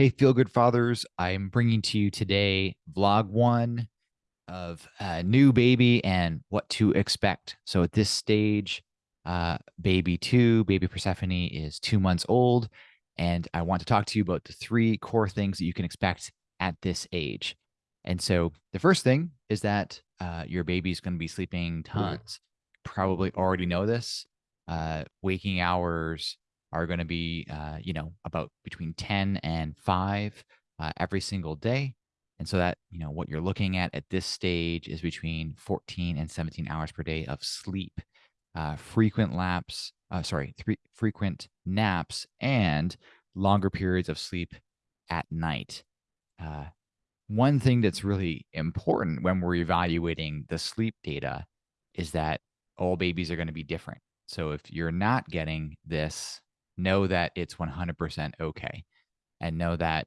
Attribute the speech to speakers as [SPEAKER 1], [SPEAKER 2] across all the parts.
[SPEAKER 1] Hey, Feel Good Fathers. I'm bringing to you today vlog one of a new baby and what to expect. So at this stage, uh, baby two, baby Persephone is two months old. And I want to talk to you about the three core things that you can expect at this age. And so the first thing is that uh, your baby is going to be sleeping tons. Probably already know this. Uh, waking hours are going to be, uh, you know, about between 10 and 5 uh, every single day. And so that, you know, what you're looking at at this stage is between 14 and 17 hours per day of sleep, uh, frequent laps, uh, sorry, three, frequent naps, and longer periods of sleep at night. Uh, one thing that's really important when we're evaluating the sleep data is that all babies are going to be different. So if you're not getting this know that it's 100% okay and know that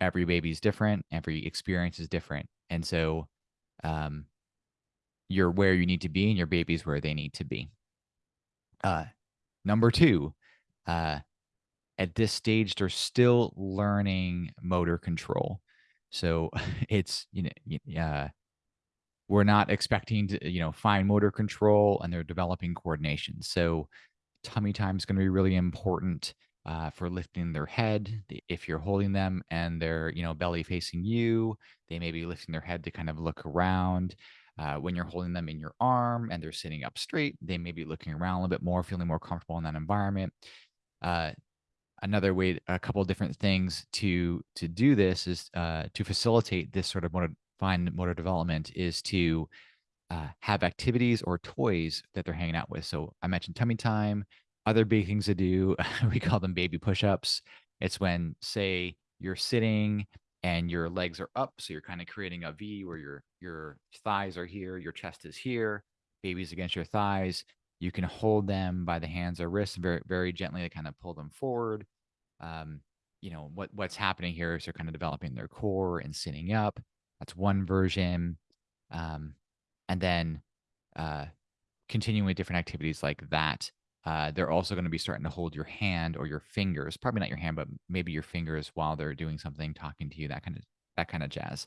[SPEAKER 1] every baby is different, every experience is different. And so um, you're where you need to be and your baby's where they need to be. Uh, number two, uh, at this stage, they're still learning motor control. So it's, you know, uh, we're not expecting to, you know, fine motor control and they're developing coordination. So tummy time is going to be really important uh, for lifting their head. If you're holding them and they're, you know, belly facing you, they may be lifting their head to kind of look around. Uh, when you're holding them in your arm and they're sitting up straight, they may be looking around a little bit more, feeling more comfortable in that environment. Uh, another way, a couple of different things to to do this is uh, to facilitate this sort of motor, fine motor development is to uh, have activities or toys that they're hanging out with. So I mentioned tummy time, other big things to do. we call them baby push-ups. It's when, say, you're sitting and your legs are up, so you're kind of creating a V where your your thighs are here, your chest is here, baby's against your thighs. You can hold them by the hands or wrists very very gently to kind of pull them forward. Um, you know what what's happening here is they're kind of developing their core and sitting up. That's one version. Um, and then uh, continuing with different activities like that. Uh, they're also going to be starting to hold your hand or your fingers, probably not your hand, but maybe your fingers while they're doing something, talking to you, that kind of that kind of jazz.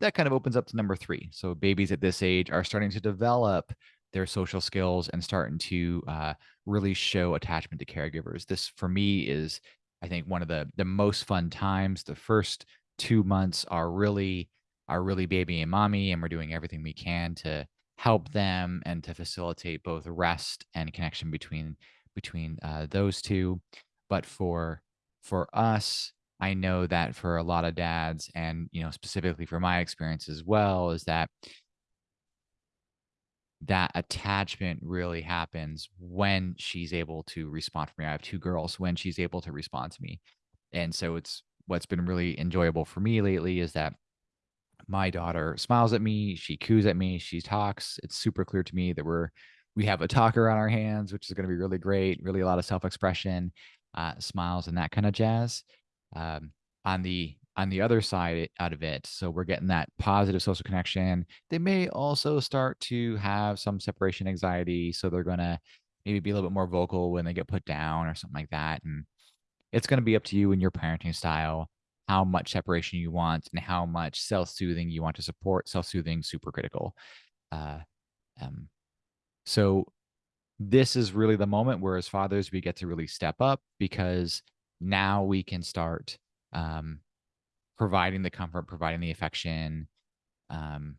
[SPEAKER 1] That kind of opens up to number three. So babies at this age are starting to develop their social skills and starting to uh, really show attachment to caregivers. This for me is, I think, one of the the most fun times. The first two months are really are really baby and mommy, and we're doing everything we can to help them and to facilitate both rest and connection between between uh, those two. But for for us, I know that for a lot of dads, and you know specifically for my experience as well, is that that attachment really happens when she's able to respond to me. I have two girls when she's able to respond to me. And so it's what's been really enjoyable for me lately is that my daughter smiles at me, she coos at me, she talks. It's super clear to me that we're we have a talker on our hands, which is going to be really great. Really a lot of self-expression, uh, smiles, and that kind of jazz. Um, on the on the other side out of it, so we're getting that positive social connection. They may also start to have some separation anxiety, so they're gonna maybe be a little bit more vocal when they get put down or something like that. And it's going to be up to you and your parenting style how much separation you want and how much self-soothing you want to support. Self-soothing, super critical. Uh, um, so this is really the moment where as fathers, we get to really step up because now we can start um, providing the comfort, providing the affection, um,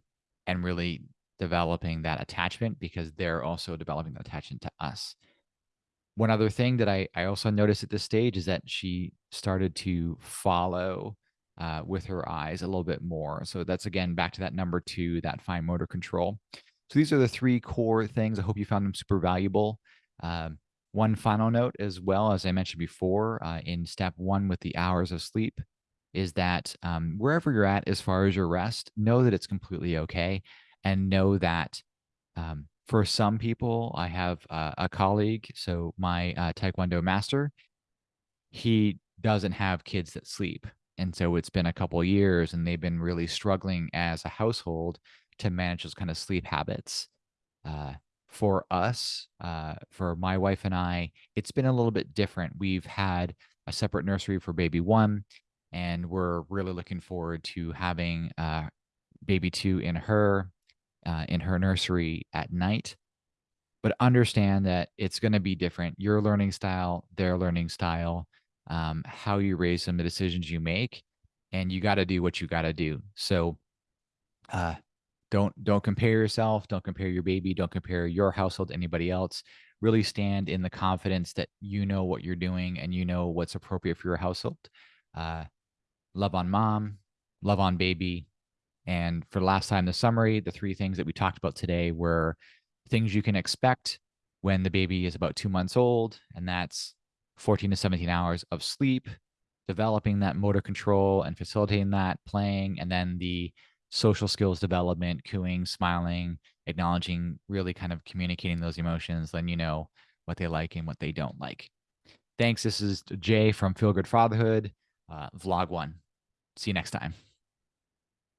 [SPEAKER 1] and really developing that attachment because they're also developing the attachment to us one other thing that I, I also noticed at this stage is that she started to follow uh, with her eyes a little bit more. So that's again back to that number two, that fine motor control. So these are the three core things. I hope you found them super valuable. Um, one final note as well, as I mentioned before, uh, in step one with the hours of sleep, is that um, wherever you're at as far as your rest, know that it's completely okay and know that um, for some people, I have uh, a colleague, so my uh, Taekwondo master, he doesn't have kids that sleep. And so it's been a couple years and they've been really struggling as a household to manage those kind of sleep habits. Uh, for us, uh, for my wife and I, it's been a little bit different. We've had a separate nursery for baby one and we're really looking forward to having uh, baby two in her uh, in her nursery at night. But understand that it's going to be different. Your learning style, their learning style, um, how you raise them, the decisions you make, and you got to do what you got to do. So, uh, don't don't compare yourself. Don't compare your baby. Don't compare your household to anybody else. Really stand in the confidence that you know what you're doing and you know what's appropriate for your household. Uh, love on mom, love on baby. And for the last time, the summary, the three things that we talked about today were things you can expect when the baby is about two months old, and that's 14 to 17 hours of sleep, developing that motor control and facilitating that, playing, and then the social skills development, cooing, smiling, acknowledging, really kind of communicating those emotions, then you know what they like and what they don't like. Thanks. This is Jay from Feel Good Fatherhood, uh, vlog one. See you next time.